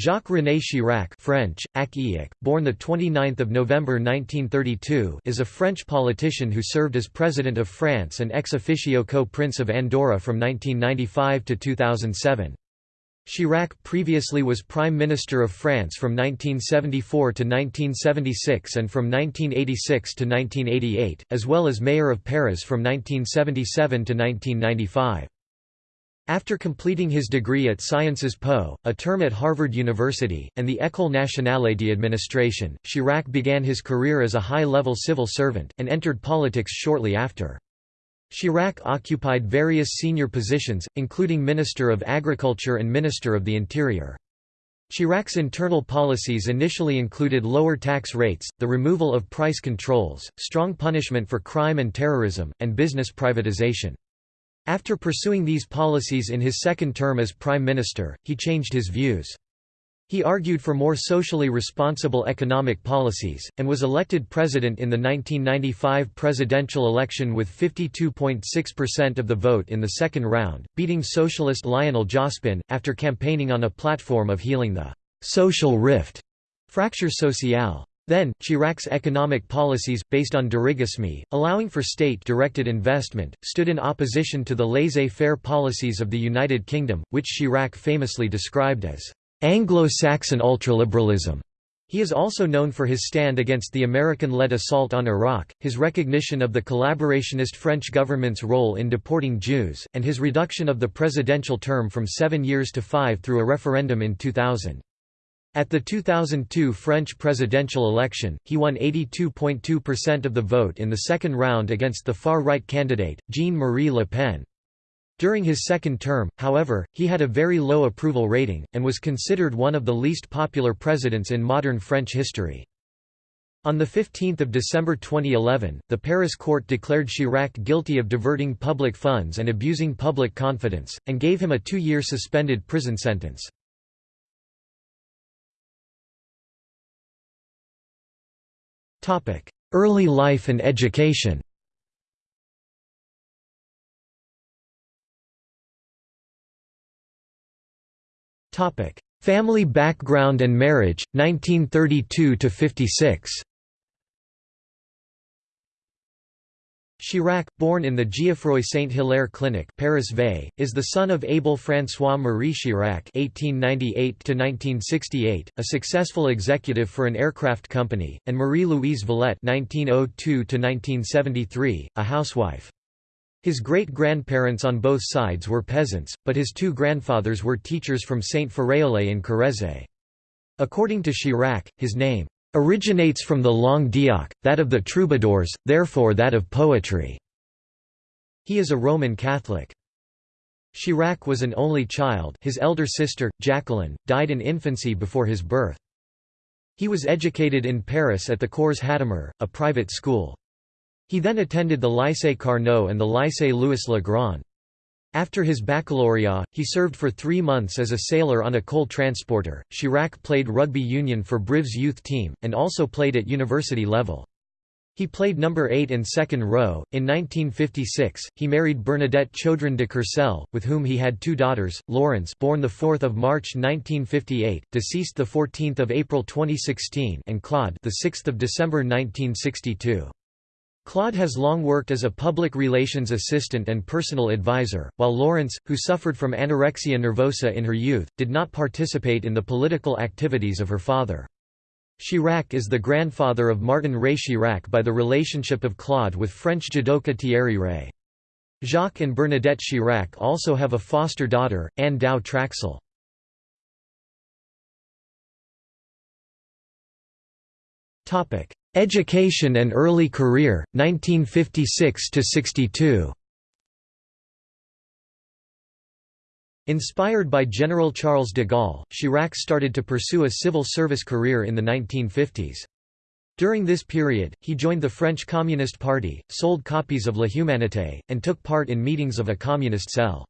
Jacques-René Chirac French, born 29 November 1932 is a French politician who served as President of France and ex officio co-Prince of Andorra from 1995 to 2007. Chirac previously was Prime Minister of France from 1974 to 1976 and from 1986 to 1988, as well as Mayor of Paris from 1977 to 1995. After completing his degree at Sciences Po, a term at Harvard University, and the École nationale d'administration, Chirac began his career as a high-level civil servant, and entered politics shortly after. Chirac occupied various senior positions, including Minister of Agriculture and Minister of the Interior. Chirac's internal policies initially included lower tax rates, the removal of price controls, strong punishment for crime and terrorism, and business privatization. After pursuing these policies in his second term as Prime Minister, he changed his views. He argued for more socially responsible economic policies, and was elected president in the 1995 presidential election with 52.6% of the vote in the second round, beating socialist Lionel Jospin, after campaigning on a platform of healing the «social rift» fracture sociale. Then, Chirac's economic policies, based on dirigisme, allowing for state-directed investment, stood in opposition to the laissez-faire policies of the United Kingdom, which Chirac famously described as Anglo-Saxon ultraliberalism. He is also known for his stand against the American-led assault on Iraq, his recognition of the collaborationist French government's role in deporting Jews, and his reduction of the presidential term from seven years to five through a referendum in 2000. At the 2002 French presidential election, he won 82.2% of the vote in the second round against the far-right candidate, Jean-Marie Le Pen. During his second term, however, he had a very low approval rating, and was considered one of the least popular presidents in modern French history. On 15 December 2011, the Paris court declared Chirac guilty of diverting public funds and abusing public confidence, and gave him a two-year suspended prison sentence. Early life and education. Family background and marriage, 1932–56 Chirac, born in the Geoffroy Saint-Hilaire Clinic Paris Vey, is the son of Abel François-Marie Chirac (1898–1968), a successful executive for an aircraft company, and Marie-Louise Villette (1902–1973), a housewife. His great-grandparents on both sides were peasants, but his two grandfathers were teachers from Saint Féréolais in Corrèze. According to Chirac, his name originates from the langue d'oc, that of the troubadours, therefore that of poetry. He is a Roman Catholic. Chirac was an only child his elder sister, Jacqueline, died in infancy before his birth. He was educated in Paris at the Cours Hadamard, a private school. He then attended the Lycée Carnot and the Lycée Louis le Grand. After his baccalaureate, he served for three months as a sailor on a coal transporter. Chirac played rugby union for Brive's youth team, and also played at university level. He played number 8 in second row. In 1956, he married Bernadette Chaudron de Courcelles, with whom he had two daughters, Laurence born 4 March 1958, deceased 14 April 2016 and Claude 6 December 1962. Claude has long worked as a public relations assistant and personal advisor, while Laurence, who suffered from anorexia nervosa in her youth, did not participate in the political activities of her father. Chirac is the grandfather of Martin Rey-Chirac by the relationship of Claude with French judoka Thierry Rey. Jacques and Bernadette Chirac also have a foster daughter, Anh Dao Traxel. Education and early career, 1956–62 Inspired by General Charles de Gaulle, Chirac started to pursue a civil service career in the 1950s. During this period, he joined the French Communist Party, sold copies of La Humanité, and took part in meetings of a communist cell.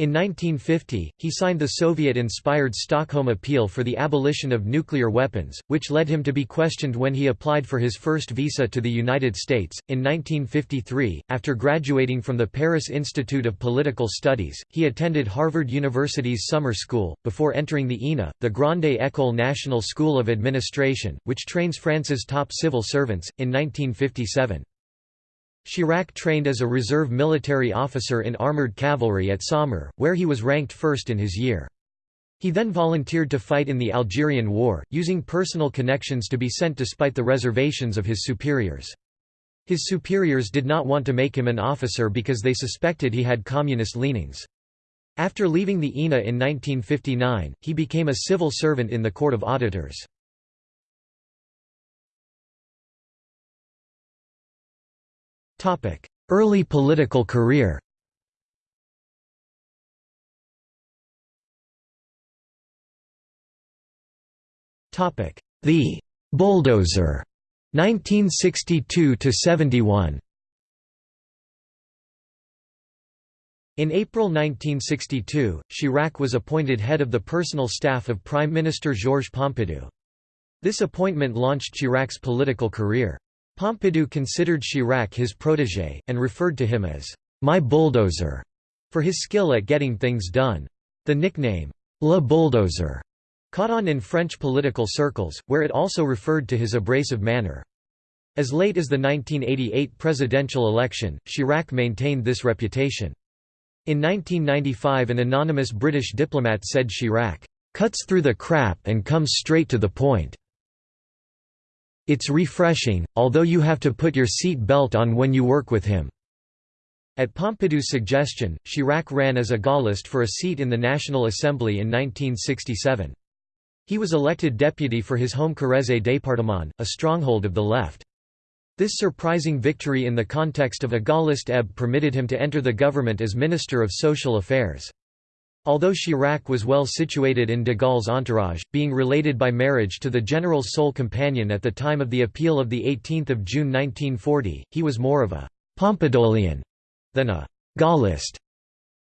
In 1950, he signed the Soviet-inspired Stockholm Appeal for the abolition of nuclear weapons, which led him to be questioned when he applied for his first visa to the United States. In 1953, after graduating from the Paris Institute of Political Studies, he attended Harvard University's summer school, before entering the ENA, the Grande École Nationale School of Administration, which trains France's top civil servants, in 1957. Chirac trained as a reserve military officer in armoured cavalry at Saumur, where he was ranked first in his year. He then volunteered to fight in the Algerian War, using personal connections to be sent despite the reservations of his superiors. His superiors did not want to make him an officer because they suspected he had communist leanings. After leaving the ENA in 1959, he became a civil servant in the Court of Auditors. Early political career The bulldozer 1962 to 71 In April 1962, Chirac was appointed head of the personal staff of Prime Minister Georges Pompidou. This appointment launched Chirac's political career. Pompidou considered Chirac his protégé, and referred to him as «my bulldozer» for his skill at getting things done. The nickname, Le Bulldozer, caught on in French political circles, where it also referred to his abrasive manner. As late as the 1988 presidential election, Chirac maintained this reputation. In 1995 an anonymous British diplomat said Chirac, "...cuts through the crap and comes straight to the point." It's refreshing, although you have to put your seat belt on when you work with him." At Pompidou's suggestion, Chirac ran as a Gaullist for a seat in the National Assembly in 1967. He was elected deputy for his home Corrèze département, a stronghold of the left. This surprising victory in the context of a Gaullist ebb permitted him to enter the government as Minister of Social Affairs. Although Chirac was well situated in de Gaulle's entourage, being related by marriage to the general's sole companion at the time of the appeal of 18 June 1940, he was more of a «Pompidolian» than a «Gaullist».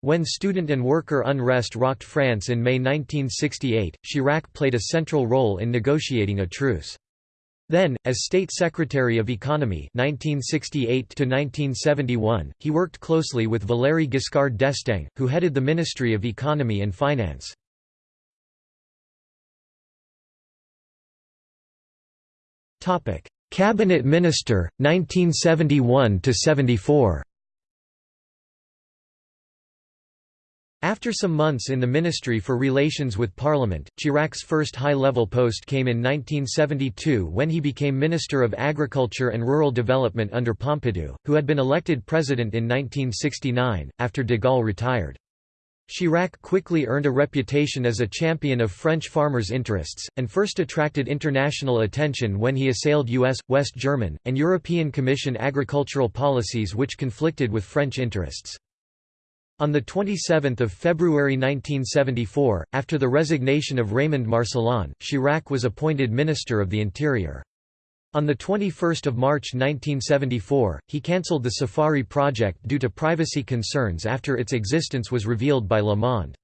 When student and worker unrest rocked France in May 1968, Chirac played a central role in negotiating a truce. Then, as State Secretary of Economy 1968 he worked closely with Valéry Giscard d'Estaing, who headed the Ministry of Economy and Finance. Cabinet Minister, 1971–74 After some months in the Ministry for Relations with Parliament, Chirac's first high-level post came in 1972 when he became Minister of Agriculture and Rural Development under Pompidou, who had been elected president in 1969, after de Gaulle retired. Chirac quickly earned a reputation as a champion of French farmers' interests, and first attracted international attention when he assailed U.S., West German, and European Commission agricultural policies which conflicted with French interests. On 27 February 1974, after the resignation of Raymond Marcellin, Chirac was appointed Minister of the Interior. On 21 March 1974, he cancelled the Safari project due to privacy concerns after its existence was revealed by Le Monde.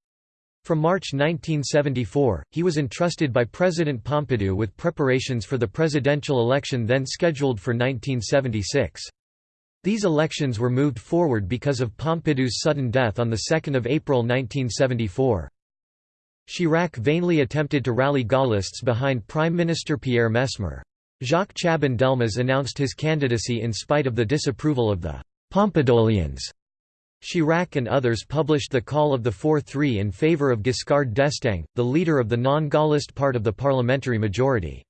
From March 1974, he was entrusted by President Pompidou with preparations for the presidential election then scheduled for 1976. These elections were moved forward because of Pompidou's sudden death on 2 April 1974. Chirac vainly attempted to rally Gaullists behind Prime Minister Pierre Messmer. Jacques Chaban-Delmas announced his candidacy in spite of the disapproval of the Pompidolians. Chirac and others published the call of the 4-3 in favour of Giscard d'Estaing, the leader of the non-Gaullist part of the parliamentary majority.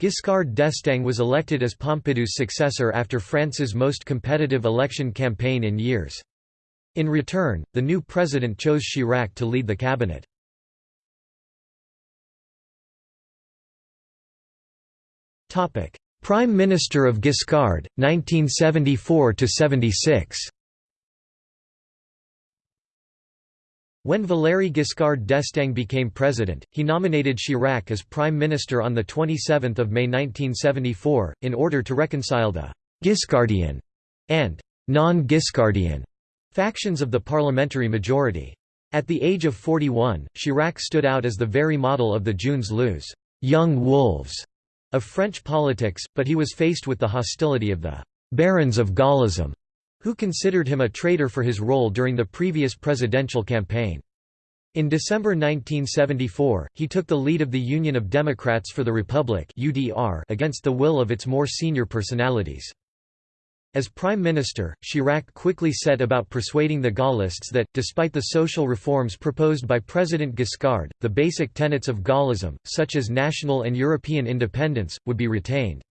Giscard d'Estaing was elected as Pompidou's successor after France's most competitive election campaign in years. In return, the new president chose Chirac to lead the cabinet. Prime Minister of Giscard, 1974–76 When Valéry Giscard d'Estaing became president, he nominated Chirac as prime minister on 27 May 1974, in order to reconcile the «Giscardian» and «non-Giscardian» factions of the parliamentary majority. At the age of 41, Chirac stood out as the very model of the jeunes loups young wolves of French politics, but he was faced with the hostility of the barons of Gaullism, who considered him a traitor for his role during the previous presidential campaign. In December 1974, he took the lead of the Union of Democrats for the Republic against the will of its more senior personalities. As prime minister, Chirac quickly set about persuading the Gaullists that, despite the social reforms proposed by President Giscard, the basic tenets of Gaullism, such as national and European independence, would be retained.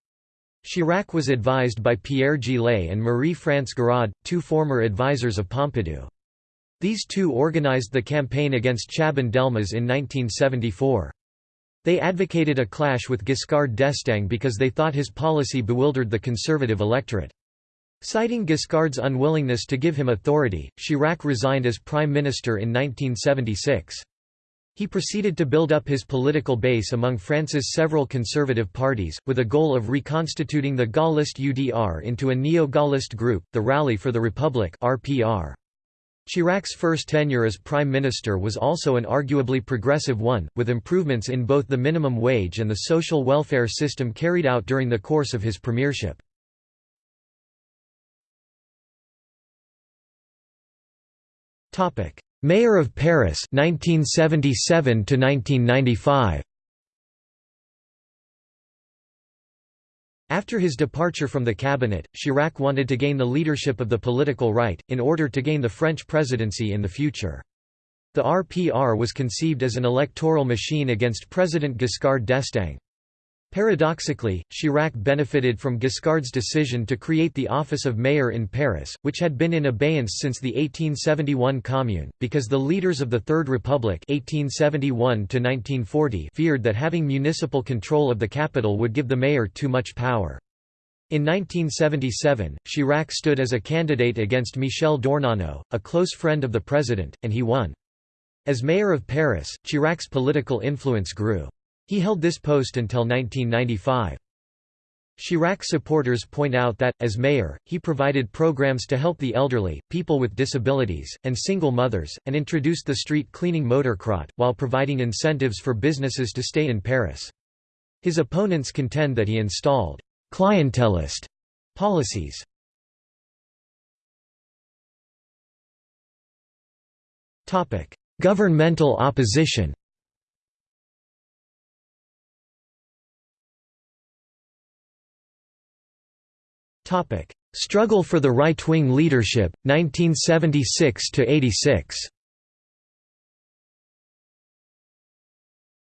Chirac was advised by Pierre Juillet and Marie-France Garaud, two former advisers of Pompidou. These two organized the campaign against Chaban-Delmas in 1974. They advocated a clash with Giscard d'Estaing because they thought his policy bewildered the conservative electorate. Citing Giscard's unwillingness to give him authority, Chirac resigned as prime minister in 1976. He proceeded to build up his political base among France's several conservative parties, with a goal of reconstituting the Gaullist UDR into a neo-Gaullist group, the Rally for the Republic RPR. Chirac's first tenure as prime minister was also an arguably progressive one, with improvements in both the minimum wage and the social welfare system carried out during the course of his premiership. Mayor of Paris 1977 to 1995. After his departure from the cabinet, Chirac wanted to gain the leadership of the political right, in order to gain the French presidency in the future. The RPR was conceived as an electoral machine against President Giscard d'Estaing. Paradoxically, Chirac benefited from Giscard's decision to create the office of mayor in Paris, which had been in abeyance since the 1871 Commune, because the leaders of the Third Republic 1871 feared that having municipal control of the capital would give the mayor too much power. In 1977, Chirac stood as a candidate against Michel d'Ornano, a close friend of the president, and he won. As mayor of Paris, Chirac's political influence grew. He held this post until 1995. Chirac supporters point out that, as mayor, he provided programs to help the elderly, people with disabilities, and single mothers, and introduced the street cleaning Motocrotte, while providing incentives for businesses to stay in Paris. His opponents contend that he installed «clientelist» policies. Governmental opposition Struggle for the right-wing leadership 1976 to 86.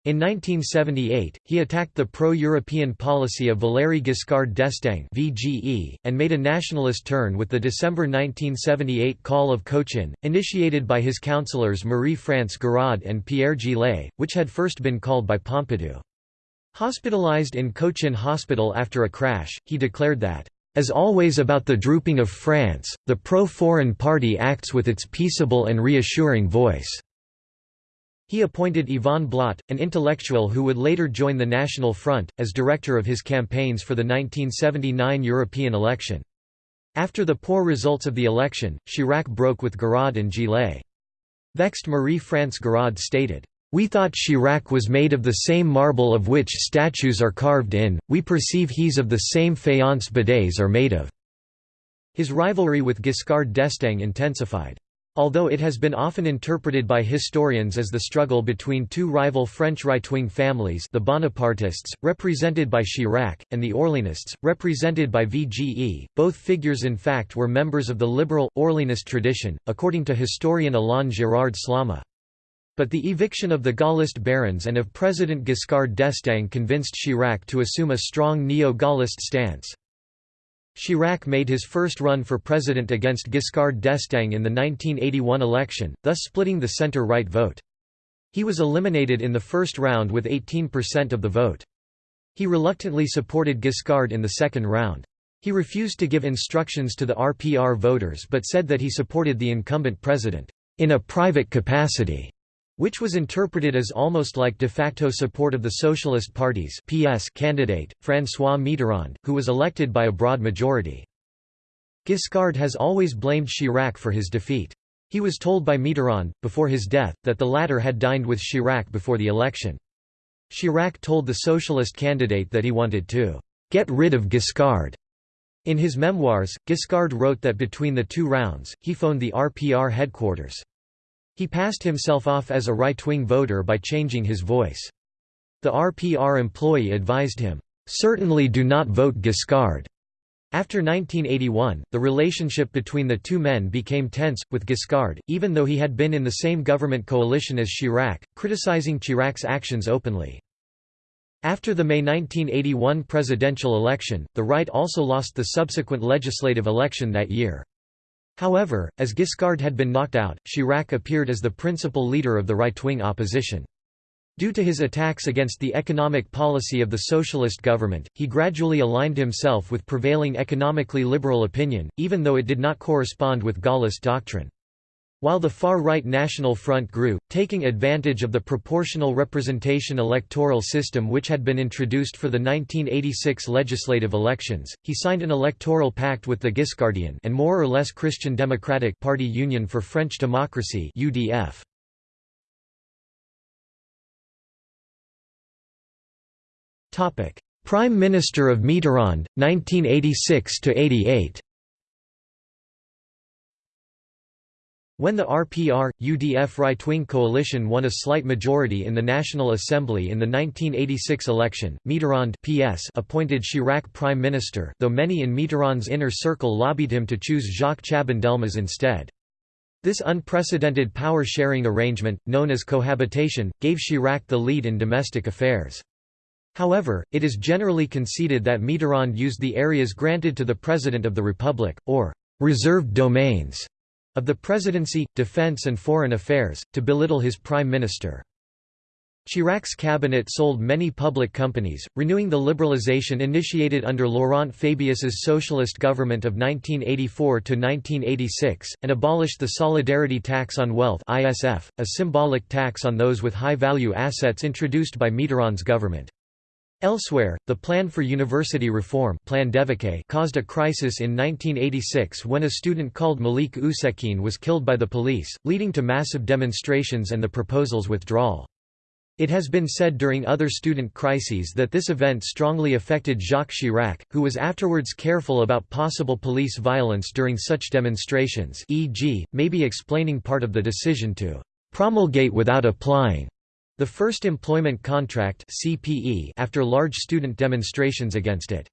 In 1978, he attacked the pro-European policy of Valéry Giscard d'Estaing (VGE) and made a nationalist turn with the December 1978 Call of Cochin, initiated by his councillors Marie-France Garaud and Pierre Juillet, which had first been called by Pompidou. Hospitalized in Cochin Hospital after a crash, he declared that as always about the drooping of France, the pro-foreign party acts with its peaceable and reassuring voice." He appointed Yvon Blot, an intellectual who would later join the National Front, as director of his campaigns for the 1979 European election. After the poor results of the election, Chirac broke with Garaud and Juillet. Vexed Marie-France Garaud stated, we thought Chirac was made of the same marble of which statues are carved in, we perceive he's of the same faience bidets are made of." His rivalry with Giscard d'Estaing intensified. Although it has been often interpreted by historians as the struggle between two rival French right-wing families the Bonapartists, represented by Chirac, and the Orleanists, represented by VGE, both figures in fact were members of the liberal, Orleanist tradition, according to historian Alain Gérard Slama. But the eviction of the Gaullist barons and of President Giscard d'Estaing convinced Chirac to assume a strong neo-Gaullist stance. Chirac made his first run for president against Giscard d'Estaing in the 1981 election, thus splitting the centre-right vote. He was eliminated in the first round with 18% of the vote. He reluctantly supported Giscard in the second round. He refused to give instructions to the RPR voters but said that he supported the incumbent president, "...in a private capacity." Which was interpreted as almost like de facto support of the Socialist Party's PS candidate, François Mitterrand, who was elected by a broad majority. Giscard has always blamed Chirac for his defeat. He was told by Mitterrand, before his death, that the latter had dined with Chirac before the election. Chirac told the socialist candidate that he wanted to «get rid of Giscard». In his memoirs, Giscard wrote that between the two rounds, he phoned the RPR headquarters. He passed himself off as a right-wing voter by changing his voice. The RPR employee advised him, "'Certainly do not vote Giscard'". After 1981, the relationship between the two men became tense, with Giscard, even though he had been in the same government coalition as Chirac, criticizing Chirac's actions openly. After the May 1981 presidential election, the right also lost the subsequent legislative election that year. However, as Giscard had been knocked out, Chirac appeared as the principal leader of the right-wing opposition. Due to his attacks against the economic policy of the socialist government, he gradually aligned himself with prevailing economically liberal opinion, even though it did not correspond with Gaullist doctrine. While the far-right National Front grew, taking advantage of the proportional representation electoral system which had been introduced for the 1986 legislative elections, he signed an electoral pact with the Giscardian and more or less Christian Democratic Party Union for French Democracy UDF. Prime Minister of Mitterrand, 1986–88 When the RPR, UDF right-wing coalition won a slight majority in the National Assembly in the 1986 election, Mitterrand PS appointed Chirac prime minister though many in Mitterrand's inner circle lobbied him to choose Jacques Chaban-Delmas instead. This unprecedented power-sharing arrangement, known as cohabitation, gave Chirac the lead in domestic affairs. However, it is generally conceded that Mitterrand used the areas granted to the President of the Republic, or «reserved domains» of the presidency, defense and foreign affairs, to belittle his prime minister. Chirac's cabinet sold many public companies, renewing the liberalization initiated under Laurent Fabius's socialist government of 1984–1986, and abolished the solidarity tax on wealth a symbolic tax on those with high-value assets introduced by Mitterrand's government. Elsewhere, the Plan for University Reform Plan caused a crisis in 1986 when a student called Malik Oussekine was killed by the police, leading to massive demonstrations and the proposal's withdrawal. It has been said during other student crises that this event strongly affected Jacques Chirac, who was afterwards careful about possible police violence during such demonstrations e.g., maybe explaining part of the decision to «promulgate without applying» The first employment contract CPE after large student demonstrations against it.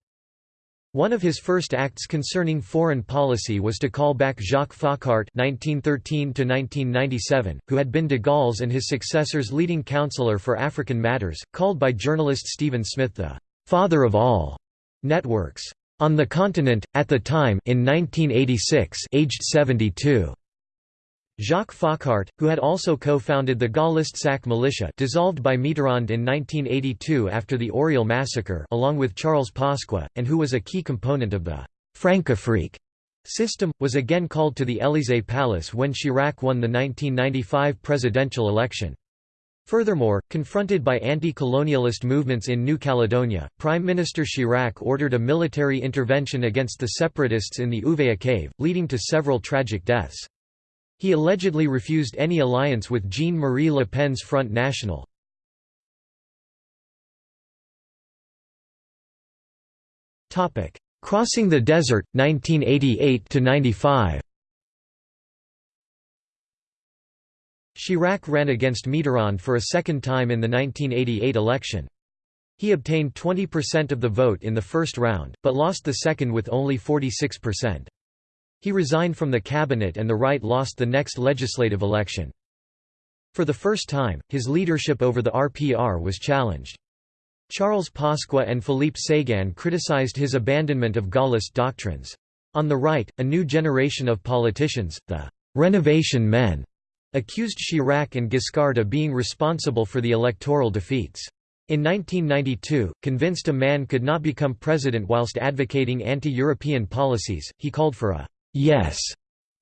One of his first acts concerning foreign policy was to call back Jacques Foccart (1913–1997), who had been de Gaulle's and his successor's leading counselor for African matters, called by journalist Stephen Smith the "father of all" networks on the continent. At the time, in 1986, aged 72. Jacques Foccart, who had also co-founded the Gaullist SAC militia dissolved by Mitterrand in 1982 after the Auriol massacre along with Charles Pasqua, and who was a key component of the «Francafrique» system, was again called to the Élysée Palace when Chirac won the 1995 presidential election. Furthermore, confronted by anti-colonialist movements in New Caledonia, Prime Minister Chirac ordered a military intervention against the separatists in the Ouvéa cave, leading to several tragic deaths. He allegedly refused any alliance with Jean-Marie Le Pen's Front National. Crossing the Desert, 1988–95 Chirac ran against Mitterrand for a second time in the 1988 election. He obtained 20% of the vote in the first round, but lost the second with only 46%. He resigned from the cabinet and the right lost the next legislative election. For the first time, his leadership over the RPR was challenged. Charles Pasqua and Philippe Séguin criticized his abandonment of Gaullist doctrines. On the right, a new generation of politicians, the «renovation men», accused Chirac and Giscard of being responsible for the electoral defeats. In 1992, convinced a man could not become president whilst advocating anti-European policies, he called for a yes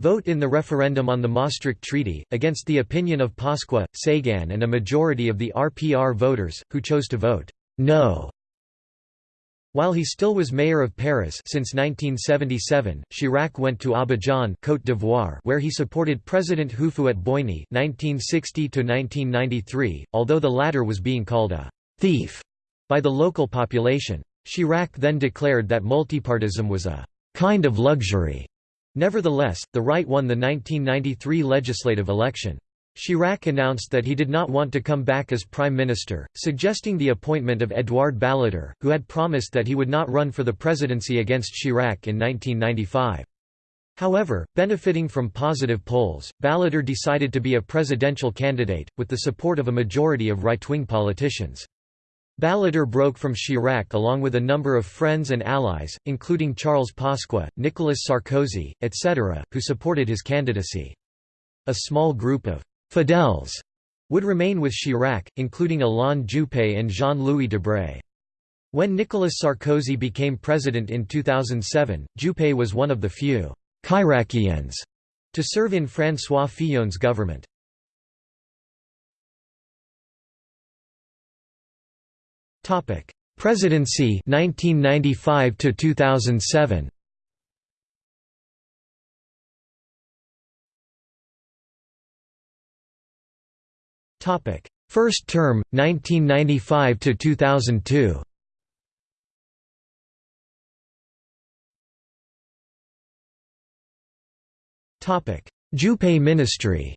vote in the referendum on the Maastricht Treaty, against the opinion of Pasqua, Séguin and a majority of the RPR voters, who chose to vote no. While he still was mayor of Paris since 1977, Chirac went to Abidjan Côte d'Ivoire where he supported President Houphouët-Boigny (1960–1993), although the latter was being called a «thief» by the local population. Chirac then declared that multipartism was a «kind of luxury». Nevertheless, the right won the 1993 legislative election. Chirac announced that he did not want to come back as prime minister, suggesting the appointment of Édouard Balladur, who had promised that he would not run for the presidency against Chirac in 1995. However, benefiting from positive polls, Balladur decided to be a presidential candidate, with the support of a majority of right-wing politicians. Balladur broke from Chirac along with a number of friends and allies, including Charles Pasqua, Nicolas Sarkozy, etc., who supported his candidacy. A small group of Fidèles would remain with Chirac, including Alain Juppé and Jean-Louis Debré. When Nicolas Sarkozy became president in 2007, Juppé was one of the few «Chiraciens» to serve in François Fillon's government. Presidency 1995 to 2007 Topic: First term 1995 to 2002. Topic: Juppé ministry.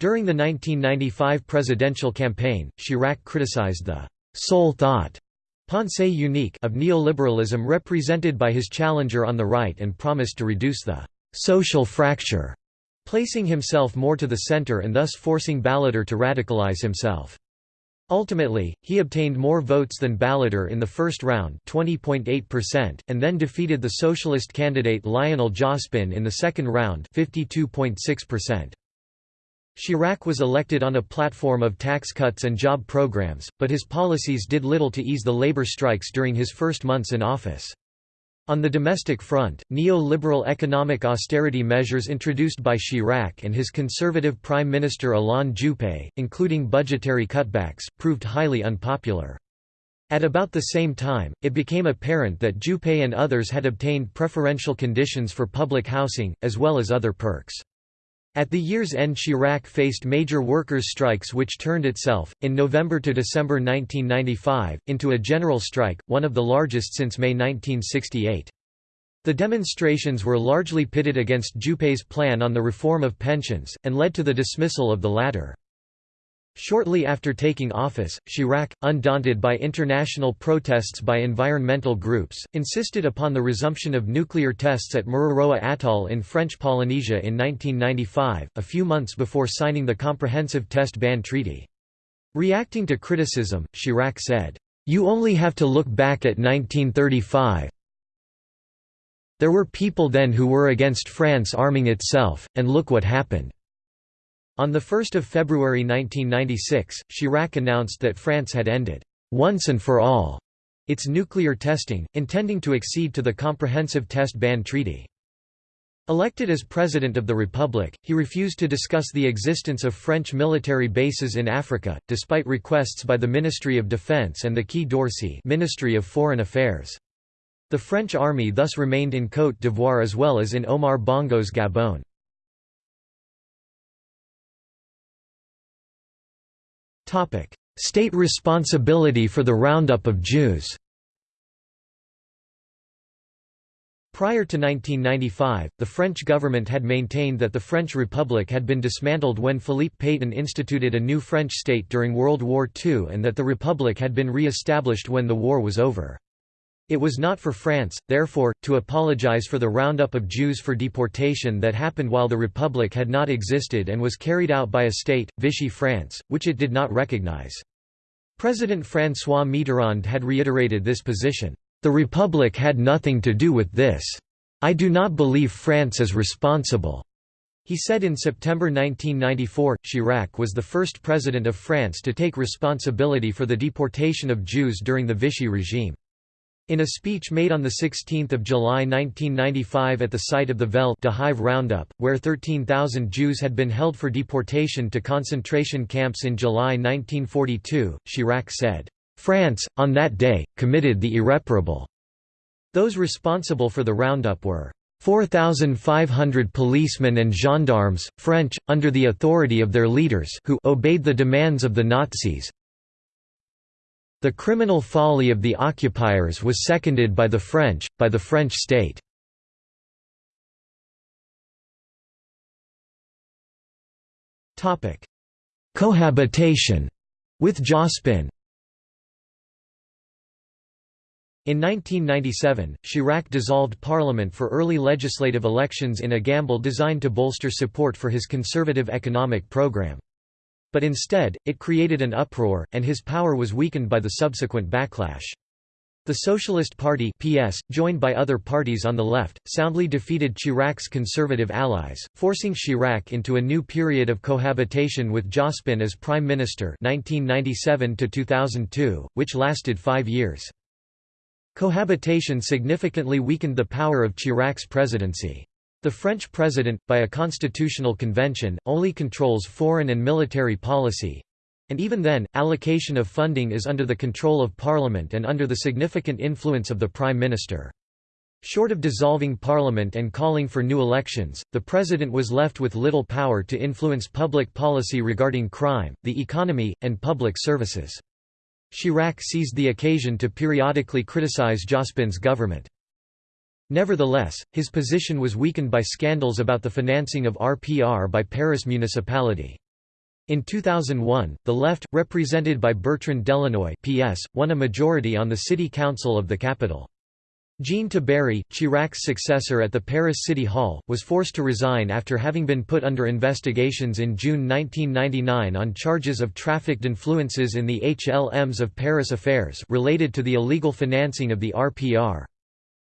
During the 1995 presidential campaign, Chirac criticized the «sole thought» pensée unique of neoliberalism represented by his challenger on the right and promised to reduce the «social fracture» placing himself more to the center and thus forcing Balladur to radicalize himself. Ultimately, he obtained more votes than Balladur in the first round 20.8%, and then defeated the socialist candidate Lionel Jospin in the second round 52.6%. Chirac was elected on a platform of tax cuts and job programs, but his policies did little to ease the labor strikes during his first months in office. On the domestic front, neo-liberal economic austerity measures introduced by Chirac and his conservative Prime Minister Alain Juppé, including budgetary cutbacks, proved highly unpopular. At about the same time, it became apparent that Juppé and others had obtained preferential conditions for public housing, as well as other perks. At the year's end Chirac faced major workers' strikes which turned itself, in November to December 1995, into a general strike, one of the largest since May 1968. The demonstrations were largely pitted against Juppé's plan on the reform of pensions, and led to the dismissal of the latter. Shortly after taking office, Chirac, undaunted by international protests by environmental groups, insisted upon the resumption of nuclear tests at Mururoa Atoll in French Polynesia in 1995, a few months before signing the Comprehensive Test Ban Treaty. Reacting to criticism, Chirac said, "'You only have to look back at 1935. There were people then who were against France arming itself, and look what happened. On 1 February 1996, Chirac announced that France had ended, once and for all, its nuclear testing, intending to accede to the Comprehensive Test Ban Treaty. Elected as President of the Republic, he refused to discuss the existence of French military bases in Africa, despite requests by the Ministry of Defense and the Quai d'Orsay Ministry of Foreign Affairs. The French army thus remained in Côte d'Ivoire as well as in Omar Bongo's Gabon. State responsibility for the roundup of Jews Prior to 1995, the French government had maintained that the French Republic had been dismantled when Philippe Pétain instituted a new French state during World War II and that the Republic had been re-established when the war was over. It was not for France, therefore, to apologize for the roundup of Jews for deportation that happened while the Republic had not existed and was carried out by a state, Vichy France, which it did not recognize. President François Mitterrand had reiterated this position. The Republic had nothing to do with this. I do not believe France is responsible. He said in September 1994, Chirac was the first president of France to take responsibility for the deportation of Jews during the Vichy regime. In a speech made on 16 July 1995 at the site of the Vel roundup, where 13,000 Jews had been held for deportation to concentration camps in July 1942, Chirac said, France, on that day, committed the irreparable. Those responsible for the roundup were 4,500 policemen and gendarmes, French, under the authority of their leaders who obeyed the demands of the Nazis. The criminal folly of the occupiers was seconded by the French, by the French state. Cohabitation with Jospin In 1997, Chirac dissolved parliament for early legislative elections in a gamble designed to bolster support for his conservative economic program. But instead, it created an uproar, and his power was weakened by the subsequent backlash. The Socialist Party PS, joined by other parties on the left, soundly defeated Chirac's conservative allies, forcing Chirac into a new period of cohabitation with Jospin as Prime Minister 1997 which lasted five years. Cohabitation significantly weakened the power of Chirac's presidency. The French president, by a constitutional convention, only controls foreign and military policy, and even then, allocation of funding is under the control of parliament and under the significant influence of the prime minister. Short of dissolving parliament and calling for new elections, the president was left with little power to influence public policy regarding crime, the economy, and public services. Chirac seized the occasion to periodically criticize Jospin's government. Nevertheless, his position was weakened by scandals about the financing of RPR by Paris municipality. In 2001, the left, represented by Bertrand Delanoë PS, won a majority on the city council of the capital. Jean Tiberi, Chirac's successor at the Paris City Hall, was forced to resign after having been put under investigations in June 1999 on charges of trafficked influences in the HLMs of Paris affairs related to the illegal financing of the RPR.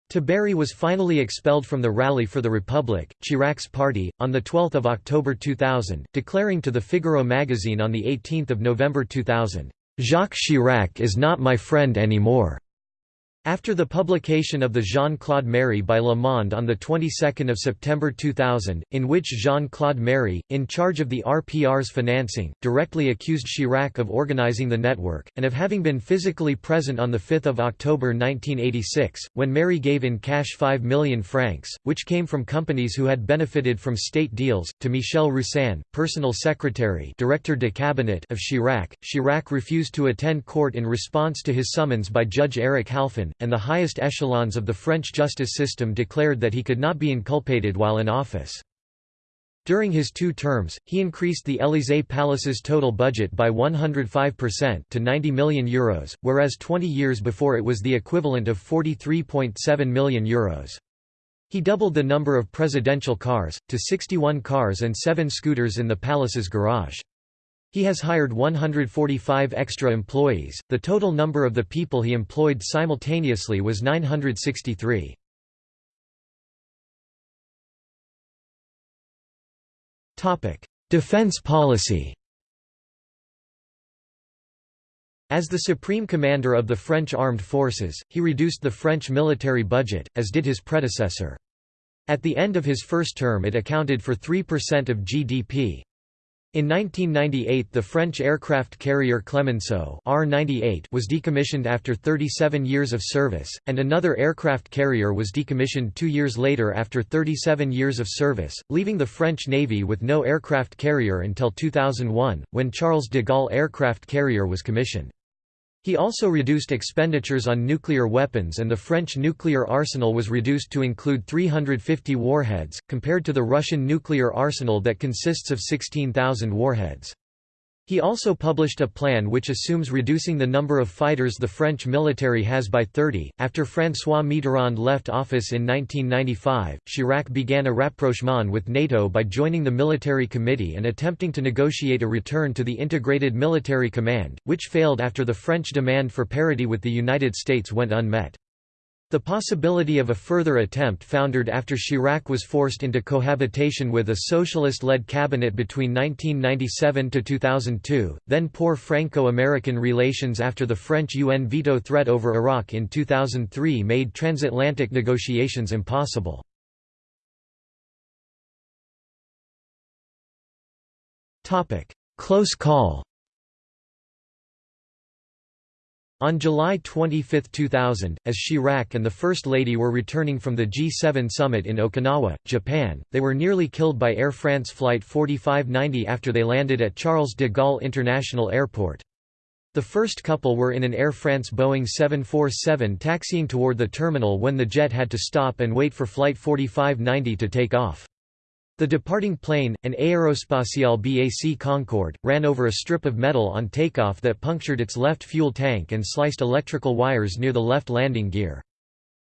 Tiberi was finally expelled from the Rally for the Republic, Chirac's party, on 12 October 2000, declaring to the Figaro magazine on 18 November 2000, "'Jacques Chirac is not my friend anymore. After the publication of the Jean-Claude Méry by Le Monde on the 22nd of September 2000, in which Jean-Claude Méry, in charge of the RPR's financing, directly accused Chirac of organizing the network, and of having been physically present on 5 October 1986, when Méry gave in cash 5 million francs, which came from companies who had benefited from state deals, to Michel Roussin, personal secretary director de cabinet of Chirac. Chirac refused to attend court in response to his summons by Judge Eric Halphen, and the highest echelons of the French justice system declared that he could not be inculpated while in office. During his two terms, he increased the Élysée Palace's total budget by 105% to €90 million, Euros, whereas 20 years before it was the equivalent of €43.7 million. Euros. He doubled the number of presidential cars, to 61 cars and 7 scooters in the palace's garage. He has hired 145 extra employees. The total number of the people he employed simultaneously was 963. Topic: Defense policy. As the supreme commander of the French armed forces, he reduced the French military budget, as did his predecessor. At the end of his first term it accounted for 3% of GDP. In 1998 the French aircraft carrier Clemenceau R was decommissioned after 37 years of service, and another aircraft carrier was decommissioned two years later after 37 years of service, leaving the French Navy with no aircraft carrier until 2001, when Charles de Gaulle aircraft carrier was commissioned. He also reduced expenditures on nuclear weapons and the French nuclear arsenal was reduced to include 350 warheads, compared to the Russian nuclear arsenal that consists of 16,000 warheads. He also published a plan which assumes reducing the number of fighters the French military has by 30. After François Mitterrand left office in 1995, Chirac began a rapprochement with NATO by joining the military committee and attempting to negotiate a return to the integrated military command, which failed after the French demand for parity with the United States went unmet. The possibility of a further attempt foundered after Chirac was forced into cohabitation with a socialist-led cabinet between 1997 to 2002, then poor Franco-American relations after the French UN veto threat over Iraq in 2003 made transatlantic negotiations impossible. Close call On July 25, 2000, as Chirac and the First Lady were returning from the G7 summit in Okinawa, Japan, they were nearly killed by Air France Flight 4590 after they landed at Charles de Gaulle International Airport. The first couple were in an Air France Boeing 747 taxiing toward the terminal when the jet had to stop and wait for Flight 4590 to take off. The departing plane, an Aérospatiale BAC Concorde, ran over a strip of metal on takeoff that punctured its left fuel tank and sliced electrical wires near the left landing gear.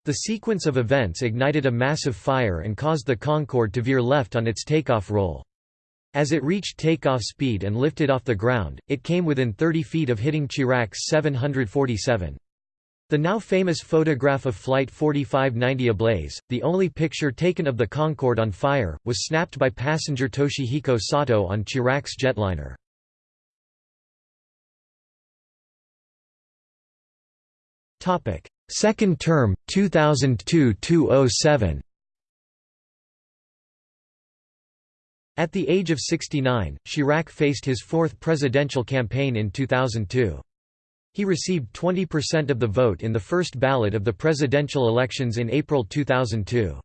The sequence of events ignited a massive fire and caused the Concorde to veer left on its takeoff roll. As it reached takeoff speed and lifted off the ground, it came within 30 feet of hitting Chirac's 747. The now famous photograph of Flight 4590 ablaze, the only picture taken of the Concorde on fire, was snapped by passenger Toshihiko Sato on Chirac's jetliner. Second term, 2002–2007 At the age of 69, Chirac faced his fourth presidential campaign in 2002. He received 20% of the vote in the first ballot of the presidential elections in April 2002.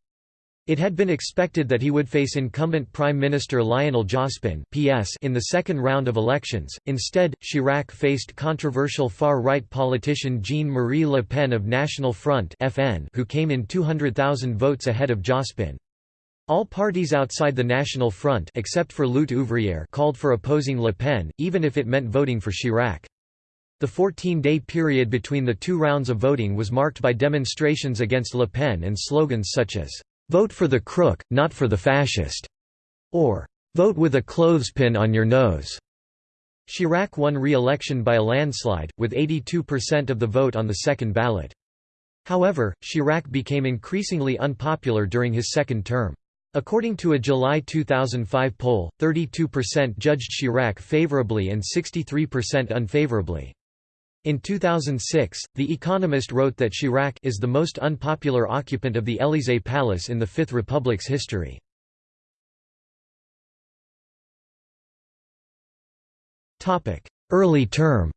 It had been expected that he would face incumbent Prime Minister Lionel Jospin (PS) in the second round of elections. Instead, Chirac faced controversial far-right politician Jean-Marie Le Pen of National Front (FN), who came in 200,000 votes ahead of Jospin. All parties outside the National Front except for Lutte ouvrière called for opposing Le Pen, even if it meant voting for Chirac. The 14-day period between the two rounds of voting was marked by demonstrations against Le Pen and slogans such as, "'Vote for the crook, not for the fascist' or "'Vote with a clothespin on your nose' Chirac won re-election by a landslide, with 82% of the vote on the second ballot. However, Chirac became increasingly unpopular during his second term. According to a July 2005 poll, 32% judged Chirac favorably and 63% unfavorably. In 2006, The Economist wrote that Chirac is the most unpopular occupant of the Élysée Palace in the Fifth Republic's history. Early term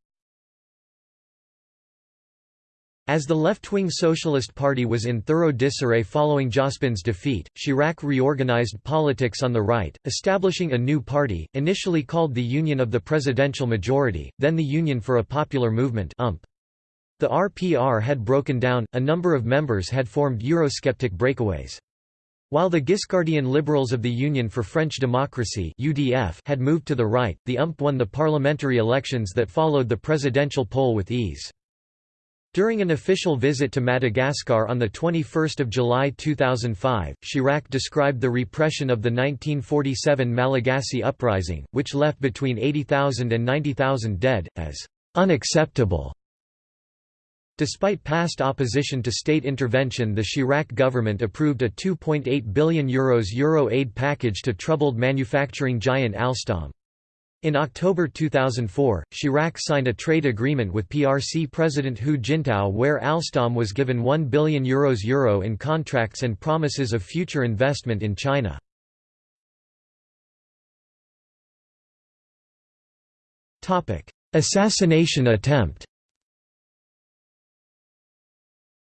As the left-wing Socialist Party was in thorough disarray following Jospin's defeat, Chirac reorganized politics on the right, establishing a new party, initially called the Union of the Presidential Majority, then the Union for a Popular Movement UMP. The RPR had broken down, a number of members had formed Eurosceptic breakaways. While the Giscardian Liberals of the Union for French Democracy UDF had moved to the right, the UMP won the parliamentary elections that followed the presidential poll with ease. During an official visit to Madagascar on 21 July 2005, Chirac described the repression of the 1947 Malagasy uprising, which left between 80,000 and 90,000 dead, as «unacceptable». Despite past opposition to state intervention the Chirac government approved a €2.8 billion Euros Euro aid package to troubled manufacturing giant Alstom. In October 2004, Chirac signed a trade agreement with PRC President Hu Jintao where Alstom was given €1 billion Euros Euro in contracts and promises of future investment in China. Assassination attempt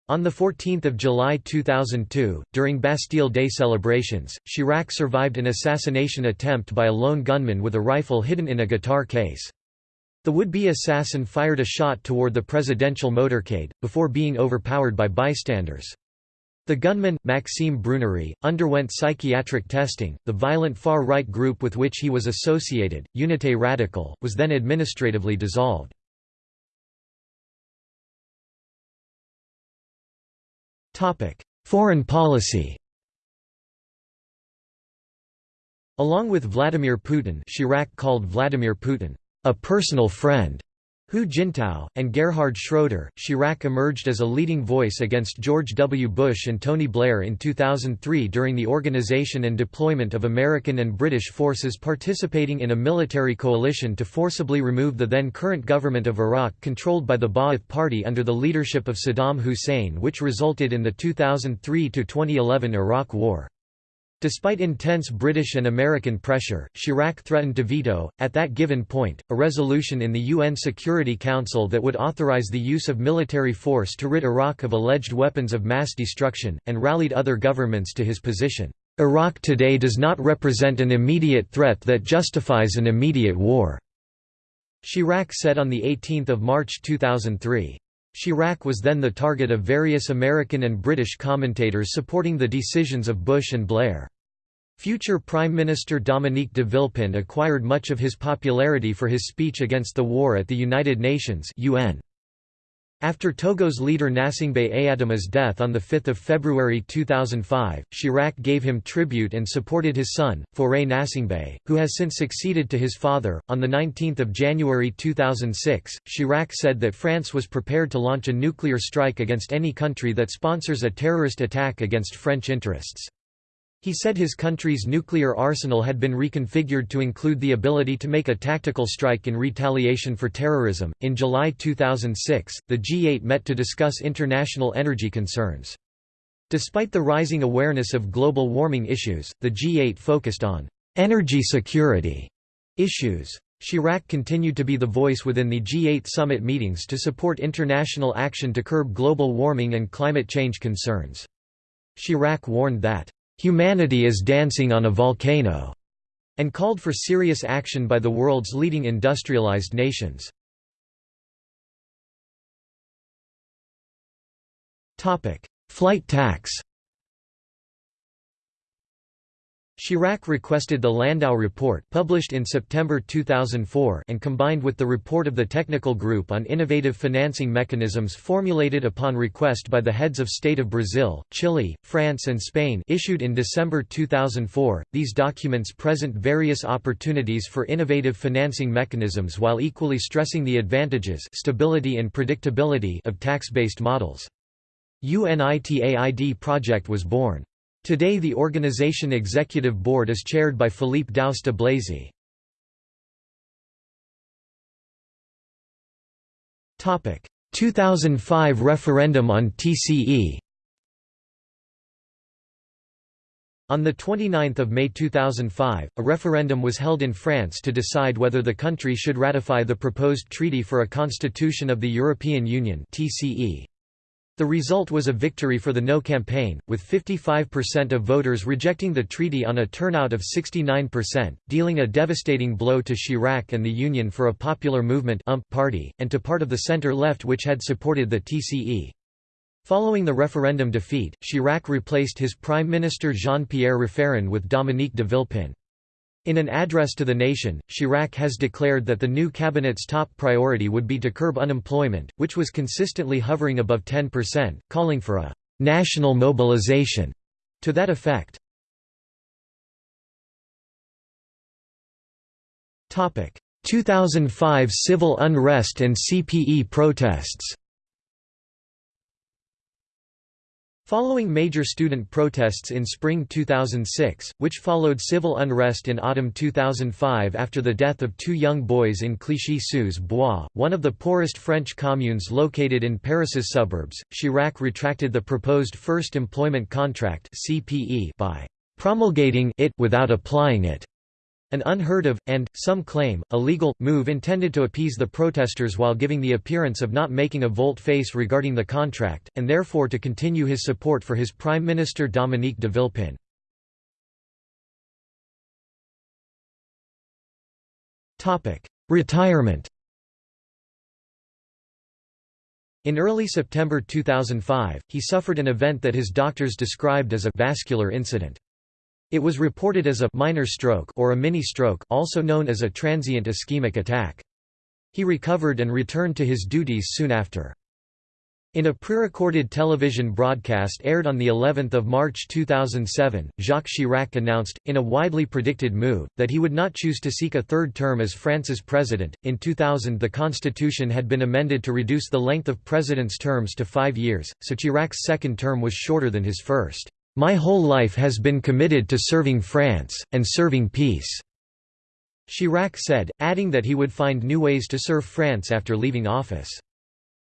On 14 July 2002, during Bastille Day celebrations, Chirac survived an assassination attempt by a lone gunman with a rifle hidden in a guitar case. The would-be assassin fired a shot toward the presidential motorcade, before being overpowered by bystanders. The gunman, Maxime Brunerie, underwent psychiatric testing. The violent far-right group with which he was associated, Unité Radical, was then administratively dissolved. Foreign policy Along with Vladimir Putin Chirac called Vladimir Putin, "...a personal friend." Hu Jintao, and Gerhard Schroeder, Chirac emerged as a leading voice against George W. Bush and Tony Blair in 2003 during the organization and deployment of American and British forces participating in a military coalition to forcibly remove the then current government of Iraq controlled by the Ba'ath Party under the leadership of Saddam Hussein which resulted in the 2003–2011 Iraq War. Despite intense British and American pressure, Chirac threatened to veto, at that given point, a resolution in the UN Security Council that would authorize the use of military force to rid Iraq of alleged weapons of mass destruction, and rallied other governments to his position. Iraq today does not represent an immediate threat that justifies an immediate war. Chirac said on 18 March 2003. Chirac was then the target of various American and British commentators supporting the decisions of Bush and Blair. Future Prime Minister Dominique de Villepin acquired much of his popularity for his speech against the war at the United Nations UN. After Togo's leader Gnassingbé Eyadéma's death on 5 February 2005, Chirac gave him tribute and supported his son, Fauré Gnassingbé, who has since succeeded to his father. On 19 January 2006, Chirac said that France was prepared to launch a nuclear strike against any country that sponsors a terrorist attack against French interests. He said his country's nuclear arsenal had been reconfigured to include the ability to make a tactical strike in retaliation for terrorism. In July 2006, the G8 met to discuss international energy concerns. Despite the rising awareness of global warming issues, the G8 focused on energy security issues. Chirac continued to be the voice within the G8 summit meetings to support international action to curb global warming and climate change concerns. Chirac warned that "...humanity is dancing on a volcano", and called for serious action by the world's leading industrialized nations. Flight tax Chirac requested the Landau Report published in September 2004 and combined with the report of the Technical Group on Innovative Financing Mechanisms formulated upon request by the heads of state of Brazil, Chile, France and Spain issued in December 2004. These documents present various opportunities for innovative financing mechanisms while equally stressing the advantages stability and predictability of tax-based models. UNITAID project was born. Today the organization executive board is chaired by Philippe Douste Blazy. Topic: 2005 referendum on TCE. On 29 May 2005, a referendum was held in France to decide whether the country should ratify the proposed Treaty for a Constitution of the European Union TCE. The result was a victory for the No campaign, with 55% of voters rejecting the treaty on a turnout of 69%, dealing a devastating blow to Chirac and the Union for a Popular Movement party, and to part of the centre-left which had supported the TCE. Following the referendum defeat, Chirac replaced his Prime Minister Jean-Pierre Raffarin with Dominique de Villepin. In an address to the nation, Chirac has declared that the new cabinet's top priority would be to curb unemployment, which was consistently hovering above 10%, calling for a «national mobilization» to that effect. Topic: 2005 civil unrest and CPE protests Following major student protests in spring 2006, which followed civil unrest in autumn 2005 after the death of two young boys in Clichy-sous-Bois, one of the poorest French communes located in Paris's suburbs, Chirac retracted the proposed First Employment Contract by promulgating it without applying it. An unheard of, and, some claim, illegal, move intended to appease the protesters while giving the appearance of not making a volte-face regarding the contract, and therefore to continue his support for his Prime Minister Dominique de Villepin. Retirement In early September 2005, he suffered an event that his doctors described as a vascular incident. It was reported as a minor stroke or a mini-stroke also known as a transient ischemic attack. He recovered and returned to his duties soon after. In a pre-recorded television broadcast aired on the 11th of March 2007, Jacques Chirac announced, in a widely predicted move, that he would not choose to seek a third term as France's president. In 2000, the constitution had been amended to reduce the length of presidents' terms to five years, so Chirac's second term was shorter than his first. My whole life has been committed to serving France, and serving peace." Chirac said, adding that he would find new ways to serve France after leaving office.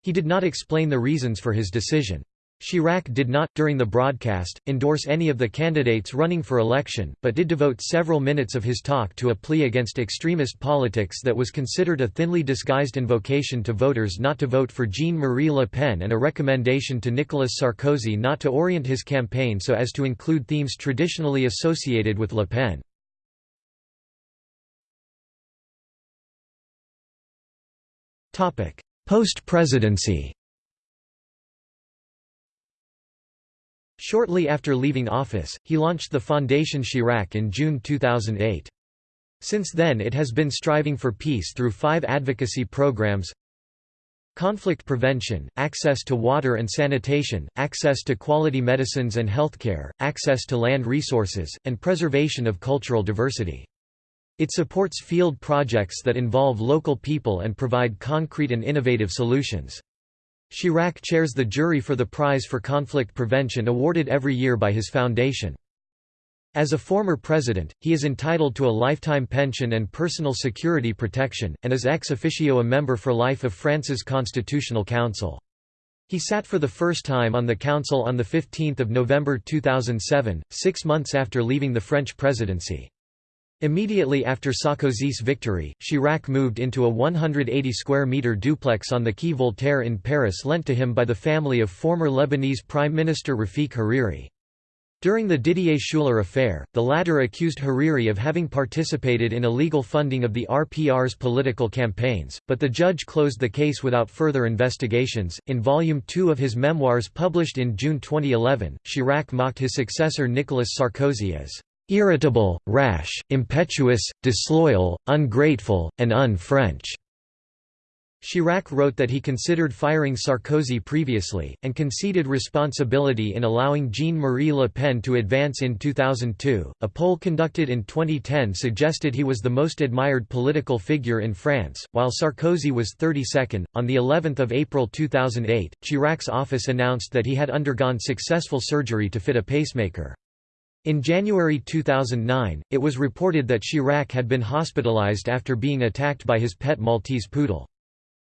He did not explain the reasons for his decision. Chirac did not, during the broadcast, endorse any of the candidates running for election, but did devote several minutes of his talk to a plea against extremist politics that was considered a thinly disguised invocation to voters not to vote for Jean-Marie Le Pen and a recommendation to Nicolas Sarkozy not to orient his campaign so as to include themes traditionally associated with Le Pen. Post-presidency Shortly after leaving office, he launched the Fondation Chirac in June 2008. Since then it has been striving for peace through five advocacy programs Conflict prevention, access to water and sanitation, access to quality medicines and healthcare, access to land resources, and preservation of cultural diversity. It supports field projects that involve local people and provide concrete and innovative solutions. Chirac chairs the jury for the Prize for Conflict Prevention awarded every year by his foundation. As a former president, he is entitled to a lifetime pension and personal security protection, and is ex officio a member for life of France's Constitutional Council. He sat for the first time on the council on 15 November 2007, six months after leaving the French presidency. Immediately after Sarkozy's victory, Chirac moved into a 180 square meter duplex on the Quai Voltaire in Paris lent to him by the family of former Lebanese Prime Minister Rafik Hariri. During the Didier Schuller affair, the latter accused Hariri of having participated in illegal funding of the RPR's political campaigns, but the judge closed the case without further investigations. In Volume 2 of his memoirs published in June 2011, Chirac mocked his successor Nicolas Sarkozy as irritable, rash, impetuous, disloyal, ungrateful, and un-French." Chirac wrote that he considered firing Sarkozy previously, and conceded responsibility in allowing Jean-Marie Le Pen to advance in 2002. A poll conducted in 2010 suggested he was the most admired political figure in France, while Sarkozy was 32nd. On the 11th of April 2008, Chirac's office announced that he had undergone successful surgery to fit a pacemaker. In January 2009, it was reported that Chirac had been hospitalized after being attacked by his pet Maltese poodle.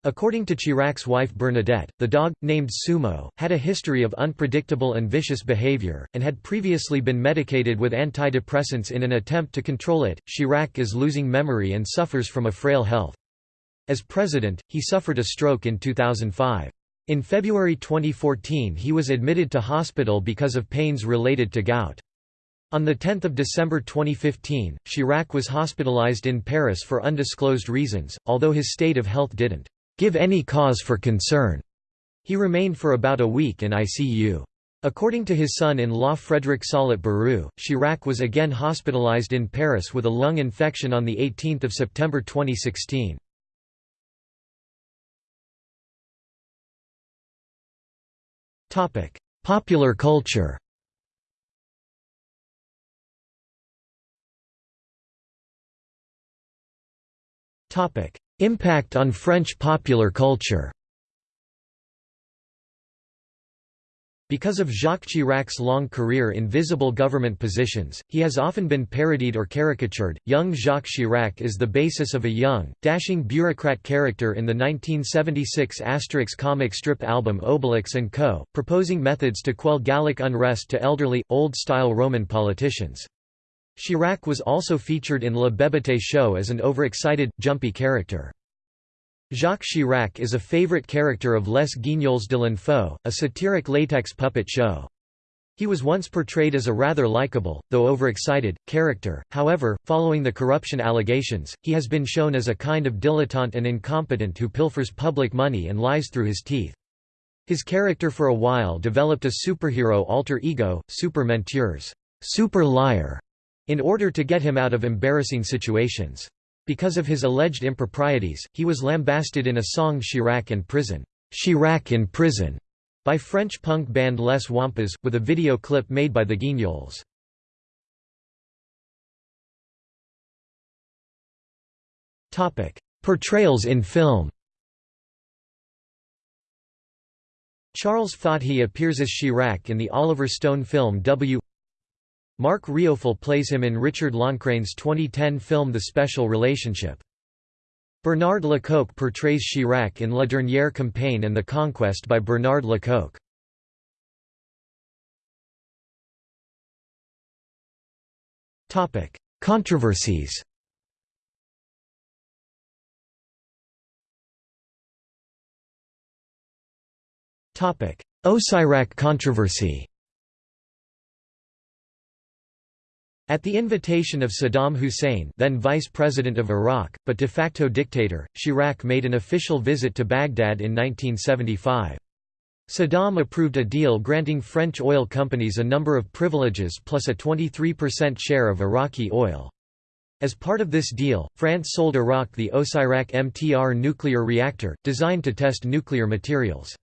According to Chirac's wife Bernadette, the dog, named Sumo, had a history of unpredictable and vicious behavior, and had previously been medicated with antidepressants in an attempt to control it. Chirac is losing memory and suffers from a frail health. As president, he suffered a stroke in 2005. In February 2014 he was admitted to hospital because of pains related to gout. On 10 December 2015, Chirac was hospitalized in Paris for undisclosed reasons, although his state of health didn't give any cause for concern. He remained for about a week in ICU. According to his son-in-law Frédéric Salat-Baroux, Chirac was again hospitalized in Paris with a lung infection on 18 September 2016. Popular culture Topic: Impact on French popular culture. Because of Jacques Chirac's long career in visible government positions, he has often been parodied or caricatured. Young Jacques Chirac is the basis of a young, dashing bureaucrat character in the 1976 Asterix comic strip album Obelix & Co., proposing methods to quell Gallic unrest to elderly, old-style Roman politicians. Chirac was also featured in Le Bébété show as an overexcited, jumpy character. Jacques Chirac is a favorite character of Les Guignols de l'Info, a satiric latex puppet show. He was once portrayed as a rather likable, though overexcited, character, however, following the corruption allegations, he has been shown as a kind of dilettante and incompetent who pilfers public money and lies through his teeth. His character for a while developed a superhero alter ego, Super Menteurs super liar", in order to get him out of embarrassing situations. Because of his alleged improprieties, he was lambasted in a song Chirac in Prison, Chirac in Prison, by French punk band Les Wampas, with a video clip made by the Guignols. Topic: Portrayals in film Charles Fathi appears as Chirac in the Oliver Stone film W. Marc Rioufol plays him in Richard Loncraine's 2010 film The Special Relationship. Bernard Lecoq portrays Chirac in La Dernière Campagne and The Conquest by Bernard Lecoq. Controversies Osirak controversy At the invitation of Saddam Hussein then Vice President of Iraq, but de facto dictator, Chirac made an official visit to Baghdad in 1975. Saddam approved a deal granting French oil companies a number of privileges plus a 23% share of Iraqi oil. As part of this deal, France sold Iraq the Osirak MTR nuclear reactor, designed to test nuclear materials.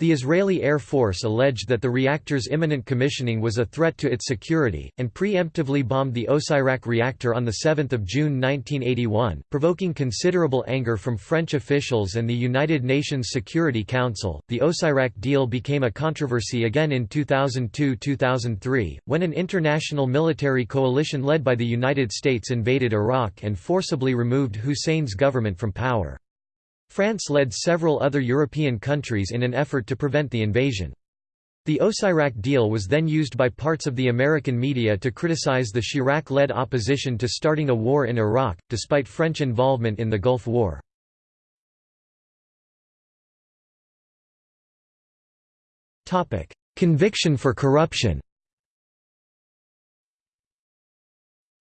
The Israeli Air Force alleged that the reactor's imminent commissioning was a threat to its security, and preemptively bombed the Osirak reactor on 7 June 1981, provoking considerable anger from French officials and the United Nations Security Council. The Osirak deal became a controversy again in 2002 2003, when an international military coalition led by the United States invaded Iraq and forcibly removed Hussein's government from power. France led several other European countries in an effort to prevent the invasion. The Osirak deal was then used by parts of the American media to criticize the Chirac-led opposition to starting a war in Iraq, despite French involvement in the Gulf War. Conviction for corruption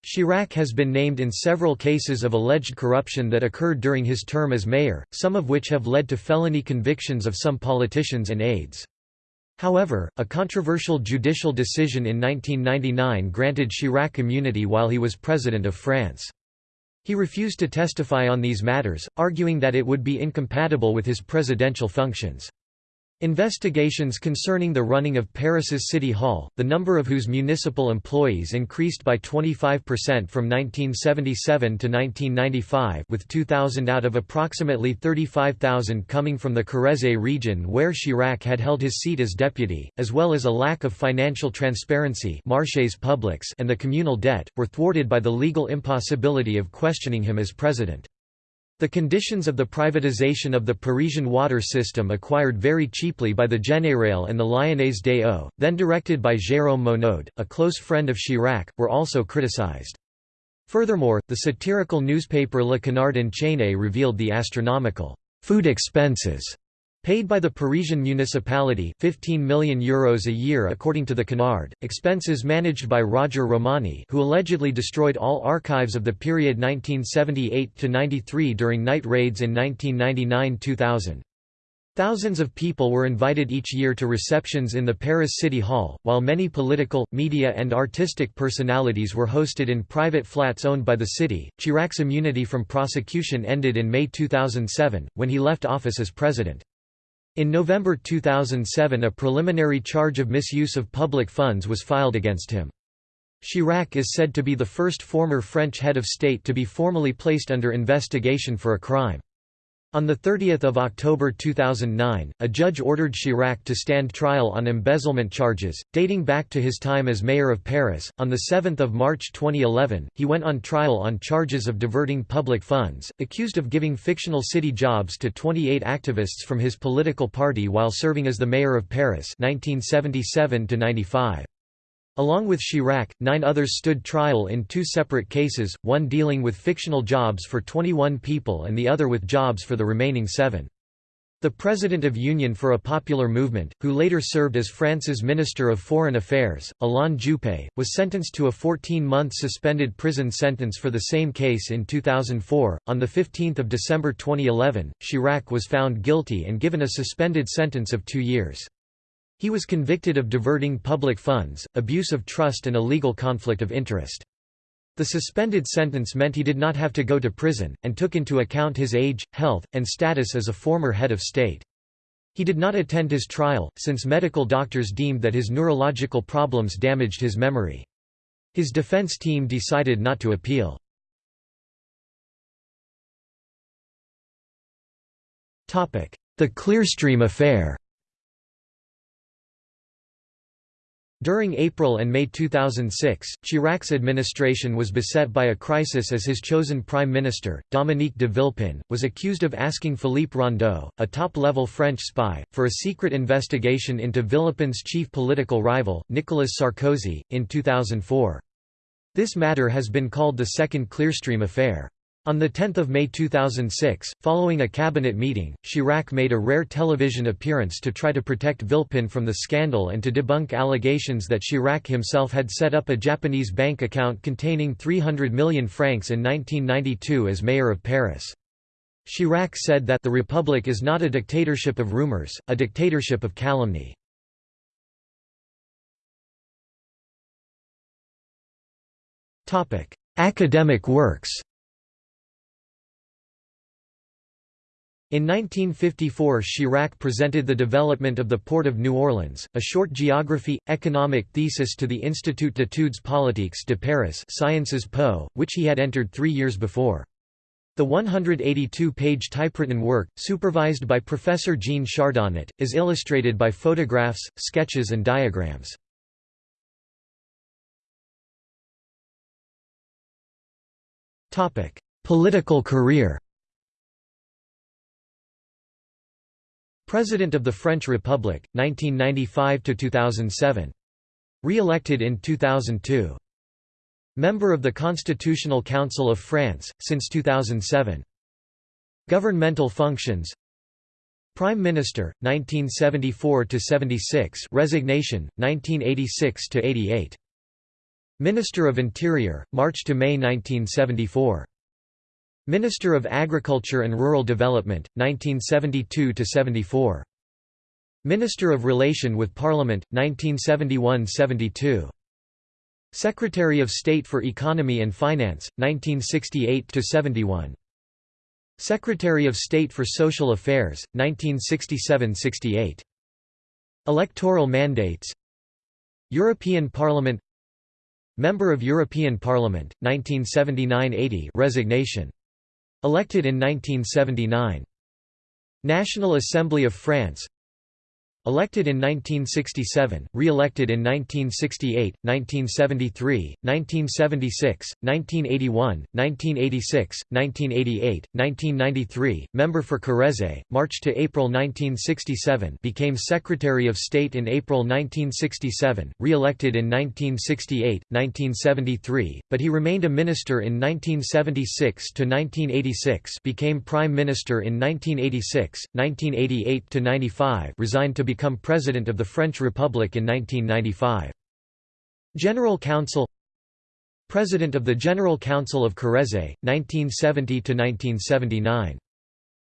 Chirac has been named in several cases of alleged corruption that occurred during his term as mayor, some of which have led to felony convictions of some politicians and aides. However, a controversial judicial decision in 1999 granted Chirac immunity while he was President of France. He refused to testify on these matters, arguing that it would be incompatible with his presidential functions. Investigations concerning the running of Paris's City Hall, the number of whose municipal employees increased by 25% from 1977 to 1995 with 2,000 out of approximately 35,000 coming from the Corrèze region where Chirac had held his seat as deputy, as well as a lack of financial transparency and the communal debt, were thwarted by the legal impossibility of questioning him as president. The conditions of the privatization of the Parisian water system acquired very cheaply by the Générale and the Lyonnaise des Eaux, then directed by Jérôme Monod, a close friend of Chirac, were also criticized. Furthermore, the satirical newspaper Le Canard enchaîné revealed the astronomical food expenses Paid by the Parisian municipality 15 million euros a year according to the Canard, expenses managed by Roger Romani who allegedly destroyed all archives of the period 1978–93 during night raids in 1999–2000. Thousands of people were invited each year to receptions in the Paris City Hall, while many political, media and artistic personalities were hosted in private flats owned by the city. Chirac's immunity from prosecution ended in May 2007, when he left office as president. In November 2007 a preliminary charge of misuse of public funds was filed against him. Chirac is said to be the first former French head of state to be formally placed under investigation for a crime. On 30 October 2009, a judge ordered Chirac to stand trial on embezzlement charges, dating back to his time as mayor of Paris. On 7 March 2011, he went on trial on charges of diverting public funds, accused of giving fictional city jobs to 28 activists from his political party while serving as the mayor of Paris 1977 -95. Along with Chirac, nine others stood trial in two separate cases, one dealing with fictional jobs for 21 people and the other with jobs for the remaining seven. The president of Union for a Popular Movement, who later served as France's Minister of Foreign Affairs, Alain Juppé, was sentenced to a 14-month suspended prison sentence for the same case in 2004. On 15 December 2011, Chirac was found guilty and given a suspended sentence of two years. He was convicted of diverting public funds, abuse of trust and a legal conflict of interest. The suspended sentence meant he did not have to go to prison, and took into account his age, health, and status as a former head of state. He did not attend his trial, since medical doctors deemed that his neurological problems damaged his memory. His defense team decided not to appeal. The Clearstream affair During April and May 2006, Chirac's administration was beset by a crisis as his chosen prime minister, Dominique de Villepin, was accused of asking Philippe Rondot, a top-level French spy, for a secret investigation into Villepin's chief political rival, Nicolas Sarkozy, in 2004. This matter has been called the Second Clearstream affair. On 10 May 2006, following a cabinet meeting, Chirac made a rare television appearance to try to protect Villepin from the scandal and to debunk allegations that Chirac himself had set up a Japanese bank account containing 300 million francs in 1992 as mayor of Paris. Chirac said that the Republic is not a dictatorship of rumors, a dictatorship of calumny. Academic works In 1954 Chirac presented the development of the Port of New Orleans, a short geography, economic thesis to the Institut d'études politiques de Paris Sciences Po, which he had entered three years before. The 182-page typewritten work, supervised by Professor Jean Chardonnet, is illustrated by photographs, sketches and diagrams. Political career President of the French Republic, 1995–2007. Re-elected in 2002. Member of the Constitutional Council of France, since 2007. Governmental functions Prime Minister, 1974–76 resignation, 1986–88. Minister of Interior, March to May 1974. Minister of Agriculture and Rural Development, 1972–74. Minister of Relation with Parliament, 1971–72. Secretary of State for Economy and Finance, 1968–71. Secretary of State for Social Affairs, 1967–68. Electoral mandates European Parliament Member of European Parliament, 1979–80 resignation Elected in 1979. National Assembly of France Elected in 1967, re-elected in 1968, 1973, 1976, 1981, 1986, 1988, 1993, member for Corrèze, March to April 1967 became Secretary of State in April 1967, re-elected in 1968, 1973, but he remained a minister in 1976 to 1986 became Prime Minister in 1986, 1988 to 95 resigned to become President of the French Republic in 1995. General Council President of the General Council of Corrèze, 1970–1979.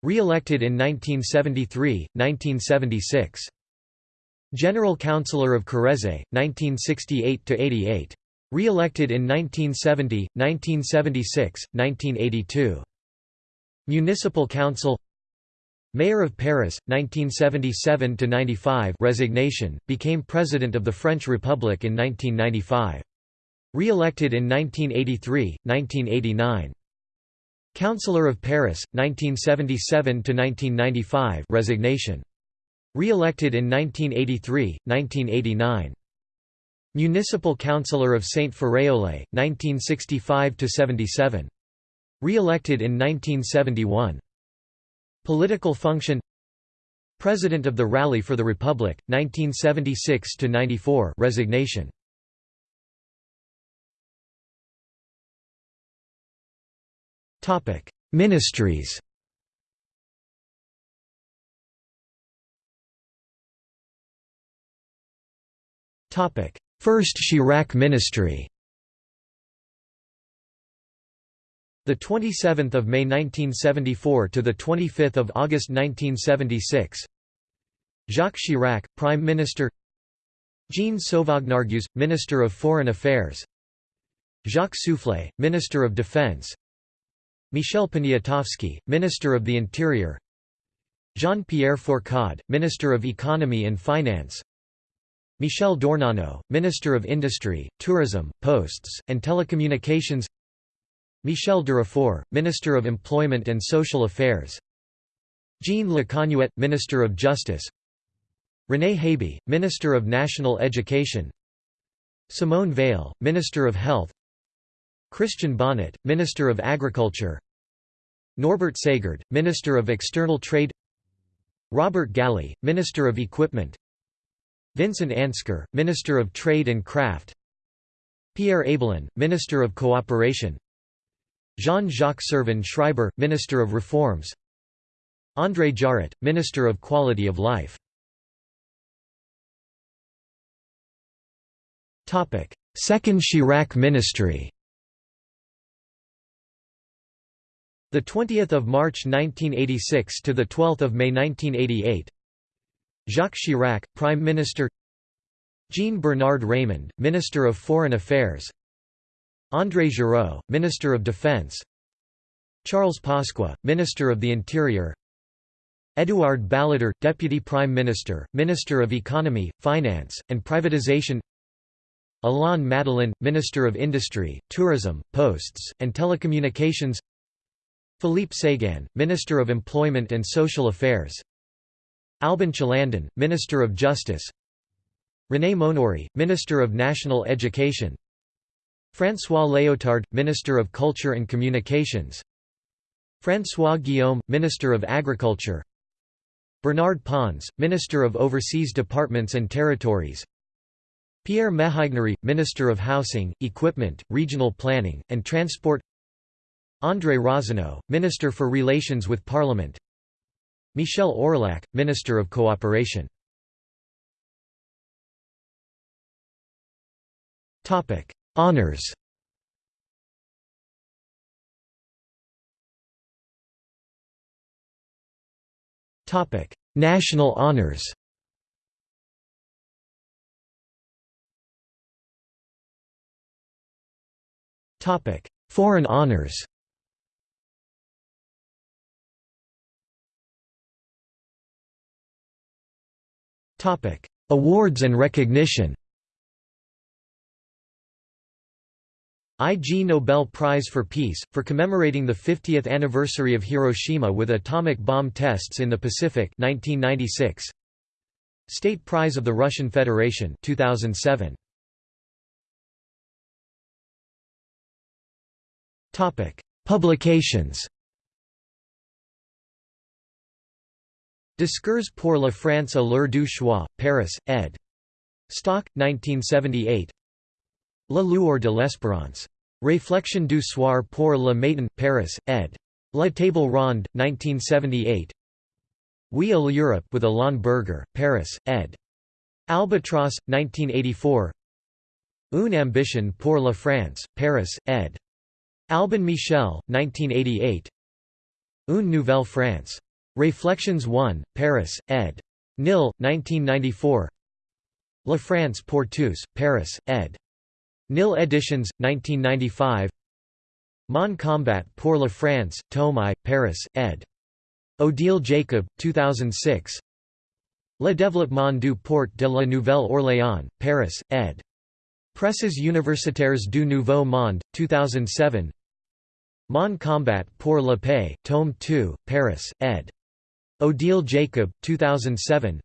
Re-elected in 1973, 1976. General Councillor of Corrèze, 1968–88. Re-elected in 1970, 1976, 1982. Municipal Council Mayor of Paris, 1977–95 resignation, became President of the French Republic in 1995. Re-elected in 1983, 1989. Councillor of Paris, 1977–1995 resignation. Re-elected in 1983, 1989. Municipal Councillor of Saint-Ferréolais, 1965–77. Re-elected in 1971. Political function. President of the Rally for the Republic, 1976–94 resignation. Ministries. First Chirac ministry The 27th of May 1974 to the 25th of August 1976. Jacques Chirac, Prime Minister. Jean Sauvagnargues, Minister of Foreign Affairs. Jacques Soufflet, Minister of Defense. Michel Poniatowski, Minister of the Interior. Jean-Pierre Fourcade, Minister of Economy and Finance. Michel d'Ornano, Minister of Industry, Tourism, Posts, and Telecommunications. Michel Durafour, Minister of Employment and Social Affairs. Jean Lecanuet, Minister of Justice. René Haby, Minister of National Education. Simone Veil, Minister of Health. Christian Bonnet, Minister of Agriculture. Norbert Ségard, Minister of External Trade. Robert Galley, Minister of Equipment. Vincent Ansquer, Minister of Trade and Craft. Pierre Abelin, Minister of Cooperation Jean-Jacques Servan Schreiber, Minister of Reforms. André Jarrot, Minister of Quality of Life. Second Chirac ministry. The 20th of March 1986 to the 12th of May 1988 Jacques Chirac, Prime Minister. Jean Bernard Raimond, Minister of Foreign Affairs André Giraud, Minister of Defense. Charles Pasqua, Minister of the Interior. Édouard Balladur, Deputy Prime Minister, Minister of Economy, Finance, and Privatization. Alain Madelin, Minister of Industry, Tourism, Posts, and Telecommunications. Philippe Séguin, Minister of Employment and Social Affairs. Albin Chalandon, Minister of Justice. René Monory, Minister of National Education François Léotard, Minister of Culture and Communications. François Guillaume, Minister of Agriculture. Bernard Pons, Minister of Overseas Departments and Territories. Pierre Méhaignerie, Minister of Housing, Equipment, Regional Planning, and Transport. André Rossinot, Minister for Relations with Parliament. Michel Aurillac, Minister of Cooperation Honours National honours Topic: Foreign honors. Topic: Awards and recognition. Ig Nobel Prize for Peace, for commemorating the 50th anniversary of Hiroshima with atomic bomb tests in the Pacific 1996. State Prize of the Russian Federation 2007. Topic: Publications. Discours pour la France à l'heure du choix, Paris, ed. Stock, 1978. La lueur de l'espérance. Réflexion du soir pour le matin, Paris, ed. La Table Ronde, 1978. Oui à l'Europe with Alain Berger, Paris, ed. Albatross, 1984. Une ambition pour la France, Paris, ed. Albin Michel, 1988 Une Nouvelle France. Réflexions 1, Paris, ed. Nil, 1994 La France pour tous, Paris, ed. Nil Editions, 1995 Mon combat pour la France, Tome I, Paris, ed. Odile Jacob, 2006 Le développement du port de la Nouvelle-Orléans, Paris, ed. Presses universitaires du Nouveau Monde, 2007 Mon combat pour la paix, tome 2, Paris, ed. Odile Jacob, 2007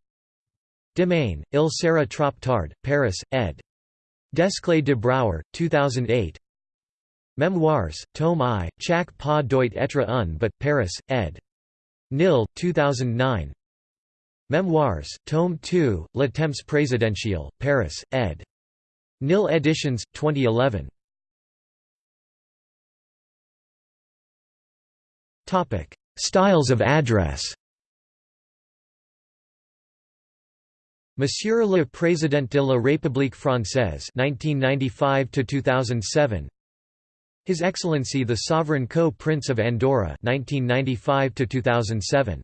Demain, il sera trop tard, Paris, ed. Desclée de Brouwer, 2008 Memoirs, tome I, Chaque pas doit être un but, Paris, ed. Nil, 2009 Memoirs, tome II, Le Temps présidentiel, Paris, ed. Nil Editions, 2011 Topic: Styles of address. Monsieur le Président de la République française 1995 to 2007 His Excellency the Sovereign Co-Prince of Andorra 1995 to 2007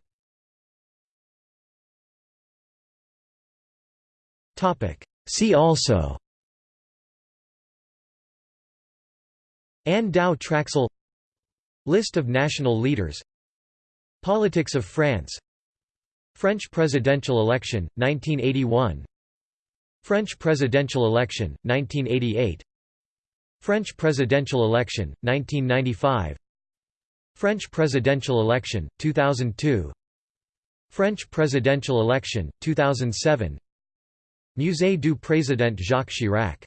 Topic. See also. Anh Dao Traxel. List of national leaders. Politics of France French presidential election, 1981 French presidential election, 1988 French presidential election, 1995 French presidential election, 2002 French presidential election, 2007 Musée du Président Jacques Chirac